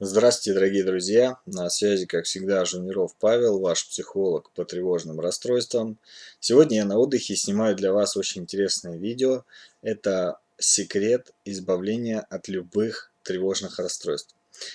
Здравствуйте, дорогие друзья! На связи, как всегда, Жуниров Павел, ваш психолог по тревожным расстройствам. Сегодня я на отдыхе снимаю для вас очень интересное видео. Это секрет избавления от любых тревожных расстройств.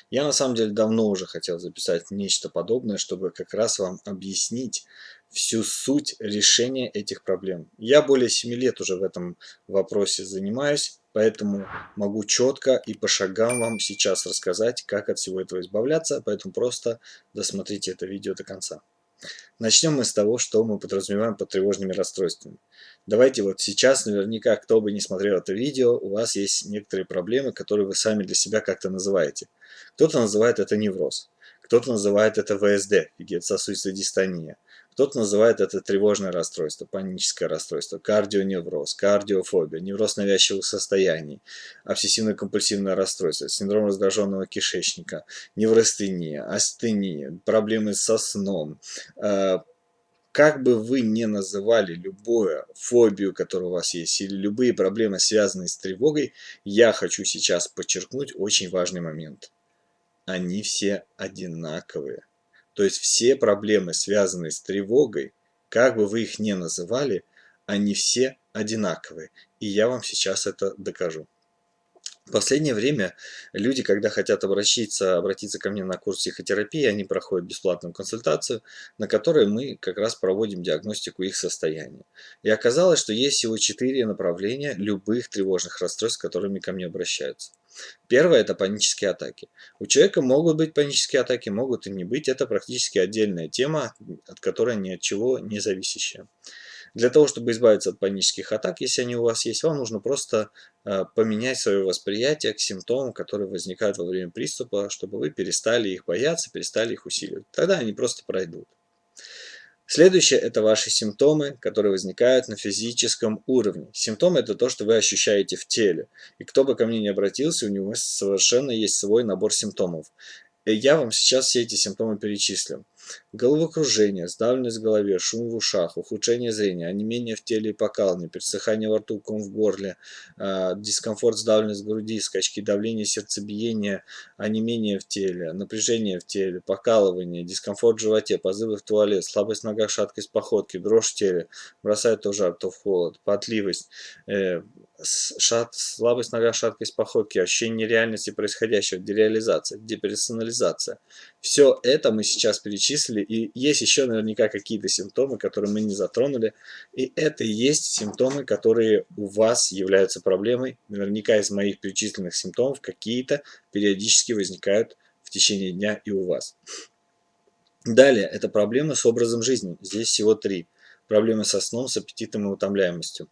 Я на самом деле давно уже хотел записать нечто подобное, чтобы как раз вам объяснить всю суть решения этих проблем. Я более 7 лет уже в этом вопросе занимаюсь, поэтому могу четко и по шагам вам сейчас рассказать, как от всего этого избавляться, поэтому просто досмотрите это видео до конца. Начнем мы с того, что мы подразумеваем под тревожными расстройствами. Давайте вот сейчас, наверняка, кто бы не смотрел это видео, у вас есть некоторые проблемы, которые вы сами для себя как-то называете. Кто-то называет это невроз, кто-то называет это ВСД, вегетососудистая дистония, кто-то называет это тревожное расстройство, паническое расстройство, кардионевроз, кардиофобия, невроз навязчивых состояний, обсессивно-компульсивное расстройство, синдром раздраженного кишечника, неврастения, астения, проблемы со сном. Э, как бы вы ни называли любую фобию, которая у вас есть, или любые проблемы, связанные с тревогой, я хочу сейчас подчеркнуть очень важный момент. Они все одинаковые. То есть все проблемы, связанные с тревогой, как бы вы их ни называли, они все одинаковые. И я вам сейчас это докажу. В последнее время люди, когда хотят обратиться, обратиться ко мне на курс психотерапии, они проходят бесплатную консультацию, на которой мы как раз проводим диагностику их состояния. И оказалось, что есть всего четыре направления любых тревожных расстройств, которыми ко мне обращаются. Первое – это панические атаки. У человека могут быть панические атаки, могут и не быть. Это практически отдельная тема, от которой ни от чего не зависящая. Для того, чтобы избавиться от панических атак, если они у вас есть, вам нужно просто э, поменять свое восприятие к симптомам, которые возникают во время приступа, чтобы вы перестали их бояться, перестали их усиливать. Тогда они просто пройдут. Следующее – это ваши симптомы, которые возникают на физическом уровне. Симптомы – это то, что вы ощущаете в теле. И кто бы ко мне не обратился, у него совершенно есть свой набор симптомов. И я вам сейчас все эти симптомы перечислю. Головокружение, сдавленность в голове, шум в ушах, ухудшение зрения, онемение в теле и покалывание, пересыхание во рту, ком в горле, э, дискомфорт, сдавленность в груди, скачки давления, сердцебиение, онемение в теле, напряжение в теле, покалывание, дискомфорт в животе, позывы в туалет, слабость в ногах, шаткость походки, дрожь в теле, бросает то в жар, то в холод, потливость, э, шат, слабость нога, шаткость походки, ощущение нереальности происходящего, дереализация, деперсонализация. Все это мы сейчас перечислили, и есть еще наверняка какие-то симптомы, которые мы не затронули, и это и есть симптомы, которые у вас являются проблемой. Наверняка из моих перечисленных симптомов какие-то периодически возникают в течение дня и у вас. Далее, это проблемы с образом жизни. Здесь всего три. Проблемы со сном, с аппетитом и утомляемостью.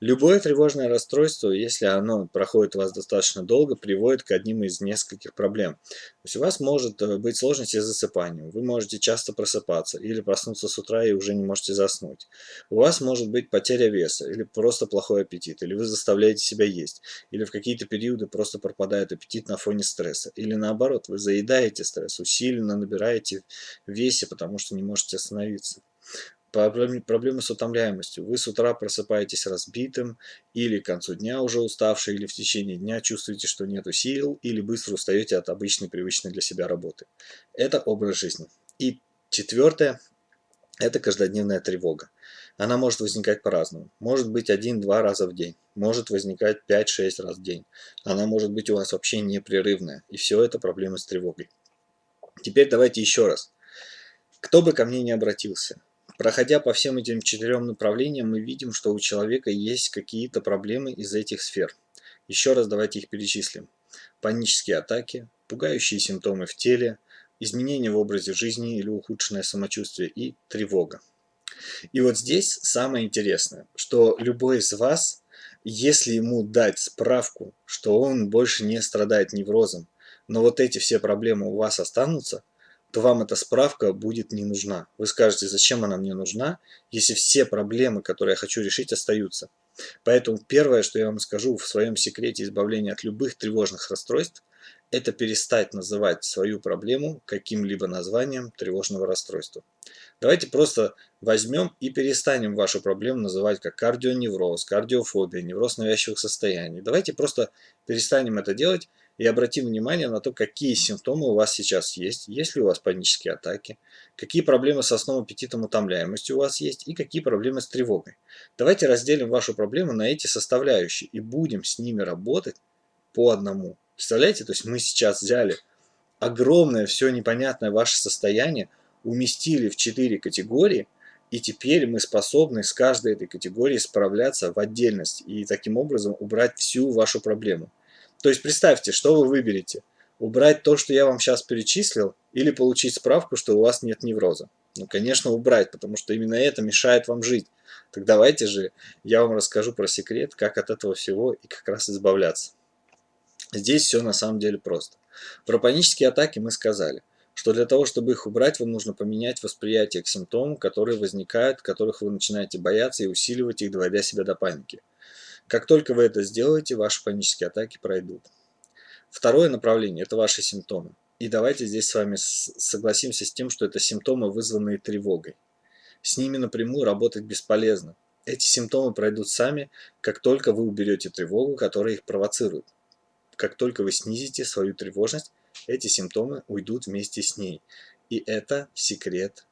Любое тревожное расстройство, если оно проходит у вас достаточно долго, приводит к одним из нескольких проблем. То есть у вас может э, быть сложности с засыпанием, вы можете часто просыпаться или проснуться с утра и уже не можете заснуть. У вас может быть потеря веса или просто плохой аппетит, или вы заставляете себя есть, или в какие-то периоды просто пропадает аппетит на фоне стресса, или наоборот, вы заедаете стресс, усиленно набираете в весе, потому что не можете остановиться проблемы с утомляемостью. Вы с утра просыпаетесь разбитым, или к концу дня уже уставший, или в течение дня чувствуете, что нет сил, или быстро устаете от обычной, привычной для себя работы. Это образ жизни. И четвертое – это каждодневная тревога. Она может возникать по-разному. Может быть один-два раза в день. Может возникать 5-6 раз в день. Она может быть у вас вообще непрерывная. И все это проблемы с тревогой. Теперь давайте еще раз. Кто бы ко мне не обратился, Проходя по всем этим четырем направлениям, мы видим, что у человека есть какие-то проблемы из этих сфер. Еще раз давайте их перечислим. Панические атаки, пугающие симптомы в теле, изменения в образе жизни или ухудшенное самочувствие и тревога. И вот здесь самое интересное, что любой из вас, если ему дать справку, что он больше не страдает неврозом, но вот эти все проблемы у вас останутся, то вам эта справка будет не нужна. Вы скажете, зачем она мне нужна, если все проблемы, которые я хочу решить, остаются. Поэтому первое, что я вам скажу в своем секрете избавления от любых тревожных расстройств, это перестать называть свою проблему каким-либо названием тревожного расстройства. Давайте просто возьмем и перестанем вашу проблему называть как кардионевроз, кардиофобия, невроз навязчивых состояний. Давайте просто перестанем это делать и обратим внимание на то, какие симптомы у вас сейчас есть, есть ли у вас панические атаки, какие проблемы с сном, аппетитом, утомляемостью у вас есть и какие проблемы с тревогой. Давайте разделим вашу проблему на эти составляющие и будем с ними работать по одному. Представляете, то есть мы сейчас взяли огромное все непонятное ваше состояние, уместили в четыре категории, и теперь мы способны с каждой этой категории справляться в отдельность и таким образом убрать всю вашу проблему. То есть представьте, что вы выберете. Убрать то, что я вам сейчас перечислил, или получить справку, что у вас нет невроза. Ну, конечно, убрать, потому что именно это мешает вам жить. Так давайте же я вам расскажу про секрет, как от этого всего и как раз избавляться. Здесь все на самом деле просто. Про панические атаки мы сказали, что для того, чтобы их убрать, вам нужно поменять восприятие к симптомам, которые возникают, которых вы начинаете бояться и усиливать их, доводя себя до паники. Как только вы это сделаете, ваши панические атаки пройдут. Второе направление – это ваши симптомы. И давайте здесь с вами согласимся с тем, что это симптомы, вызванные тревогой. С ними напрямую работать бесполезно. Эти симптомы пройдут сами, как только вы уберете тревогу, которая их провоцирует как только вы снизите свою тревожность, эти симптомы уйдут вместе с ней. И это секрет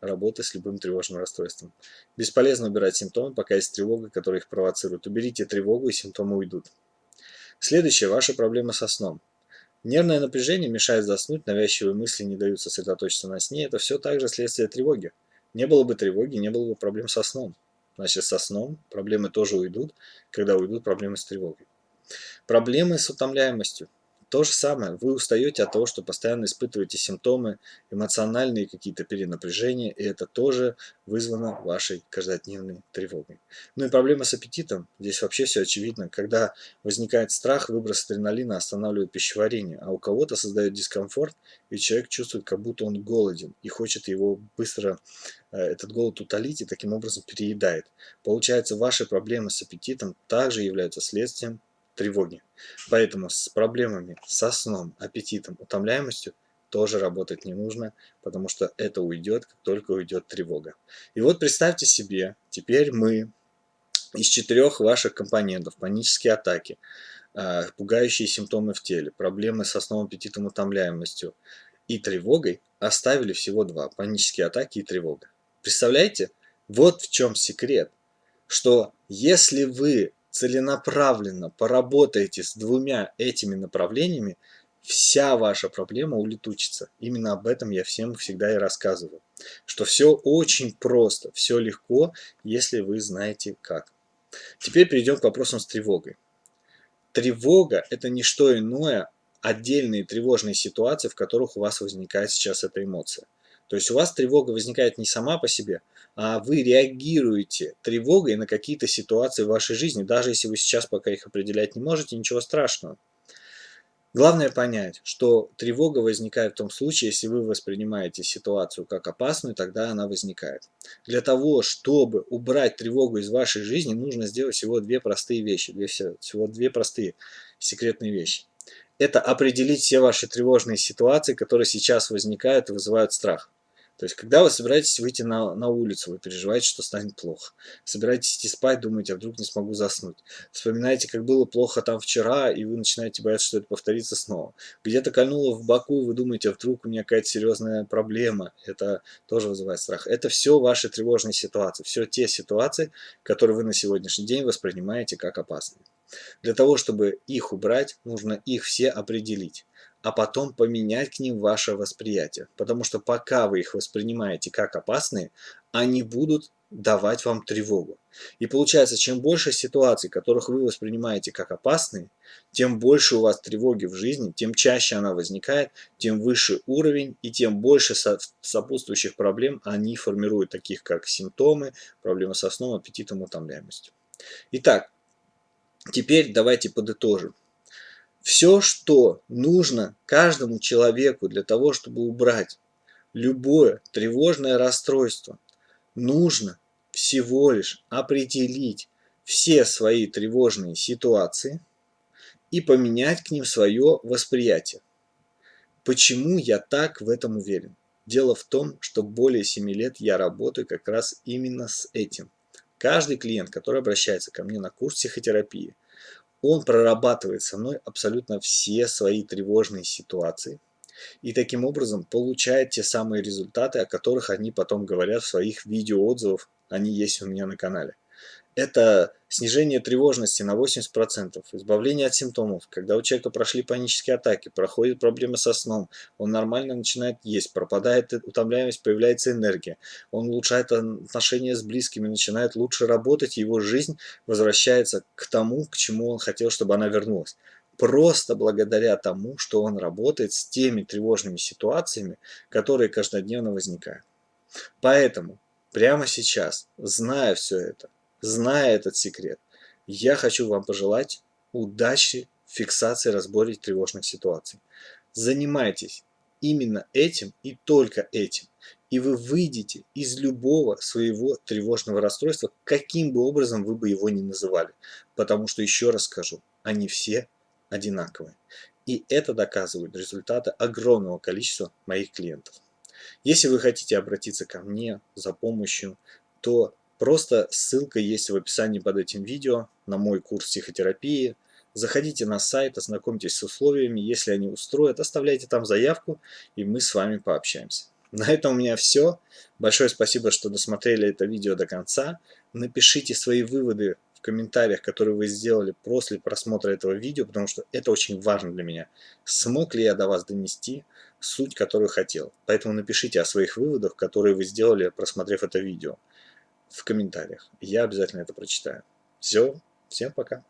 работы с любым тревожным расстройством. Бесполезно убирать симптомы, пока есть тревога, которая их провоцирует. Уберите тревогу, и симптомы уйдут. Следующее – ваша проблема со сном. Нервное напряжение мешает заснуть, навязчивые мысли не дают сосредоточиться на сне. Это все также следствие тревоги. Не было бы тревоги, не было бы проблем со сном. Значит, со сном проблемы тоже уйдут, когда уйдут проблемы с тревогой. Проблемы с утомляемостью. То же самое, вы устаете от того, что постоянно испытываете симптомы, эмоциональные какие-то перенапряжения, и это тоже вызвано вашей каждодневной тревогой. Ну и проблема с аппетитом, здесь вообще все очевидно. Когда возникает страх, выброс адреналина останавливает пищеварение, а у кого-то создает дискомфорт, и человек чувствует, как будто он голоден, и хочет его быстро, э, этот голод утолить, и таким образом переедает. Получается, ваши проблемы с аппетитом также являются следствием тревоги. Поэтому с проблемами со сном, аппетитом, утомляемостью тоже работать не нужно, потому что это уйдет, как только уйдет тревога. И вот представьте себе, теперь мы из четырех ваших компонентов, панические атаки, а, пугающие симптомы в теле, проблемы со сном, аппетитом, утомляемостью и тревогой, оставили всего два, панические атаки и тревога. Представляете? Вот в чем секрет, что если вы целенаправленно поработаете с двумя этими направлениями, вся ваша проблема улетучится. Именно об этом я всем всегда и рассказываю. Что все очень просто, все легко, если вы знаете как. Теперь перейдем к вопросам с тревогой. Тревога – это не что иное, отдельные тревожные ситуации, в которых у вас возникает сейчас эта эмоция. То есть у вас тревога возникает не сама по себе, а вы реагируете тревогой на какие-то ситуации в вашей жизни, даже если вы сейчас пока их определять не можете, ничего страшного. Главное понять, что тревога возникает в том случае, если вы воспринимаете ситуацию как опасную, тогда она возникает. Для того, чтобы убрать тревогу из вашей жизни, нужно сделать всего две простые вещи, всего две простые секретные вещи. Это определить все ваши тревожные ситуации, которые сейчас возникают и вызывают страх. То есть, когда вы собираетесь выйти на, на улицу, вы переживаете, что станет плохо. Собираетесь идти спать, думаете, а вдруг не смогу заснуть. Вспоминаете, как было плохо там вчера, и вы начинаете бояться, что это повторится снова. Где-то кольнуло в боку, вы думаете, а вдруг у меня какая-то серьезная проблема. Это тоже вызывает страх. Это все ваши тревожные ситуации. Все те ситуации, которые вы на сегодняшний день воспринимаете как опасные. Для того, чтобы их убрать, нужно их все определить а потом поменять к ним ваше восприятие. Потому что пока вы их воспринимаете как опасные, они будут давать вам тревогу. И получается, чем больше ситуаций, которых вы воспринимаете как опасные, тем больше у вас тревоги в жизни, тем чаще она возникает, тем выше уровень и тем больше сопутствующих проблем они формируют, таких как симптомы, проблемы со сном, аппетитом, утомляемостью. Итак, теперь давайте подытожим. Все, что нужно каждому человеку для того, чтобы убрать любое тревожное расстройство, нужно всего лишь определить все свои тревожные ситуации и поменять к ним свое восприятие. Почему я так в этом уверен? Дело в том, что более 7 лет я работаю как раз именно с этим. Каждый клиент, который обращается ко мне на курс психотерапии, Он прорабатывает со мной абсолютно все свои тревожные ситуации. И таким образом получает те самые результаты, о которых они потом говорят в своих видеоотзывах. Они есть у меня на канале это снижение тревожности на 80%, избавление от симптомов. Когда у человека прошли панические атаки, проходят проблемы со сном, он нормально начинает есть, пропадает утомляемость, появляется энергия, он улучшает отношения с близкими, начинает лучше работать, его жизнь возвращается к тому, к чему он хотел, чтобы она вернулась. Просто благодаря тому, что он работает с теми тревожными ситуациями, которые каждодневно возникают. Поэтому прямо сейчас, зная все это, Зная этот секрет, я хочу вам пожелать удачи в фиксации разборе тревожных ситуаций. Занимайтесь именно этим и только этим. И вы выйдете из любого своего тревожного расстройства, каким бы образом вы бы его ни называли. Потому что, еще раз скажу, они все одинаковые. И это доказывают результаты огромного количества моих клиентов. Если вы хотите обратиться ко мне за помощью, то Просто ссылка есть в описании под этим видео на мой курс психотерапии. Заходите на сайт, ознакомьтесь с условиями. Если они устроят, оставляйте там заявку, и мы с вами пообщаемся. На этом у меня все. Большое спасибо, что досмотрели это видео до конца. Напишите свои выводы в комментариях, которые вы сделали после просмотра этого видео, потому что это очень важно для меня. Смог ли я до вас донести суть, которую хотел? Поэтому напишите о своих выводах, которые вы сделали, просмотрев это видео в комментариях. Я обязательно это прочитаю. Все, всем пока.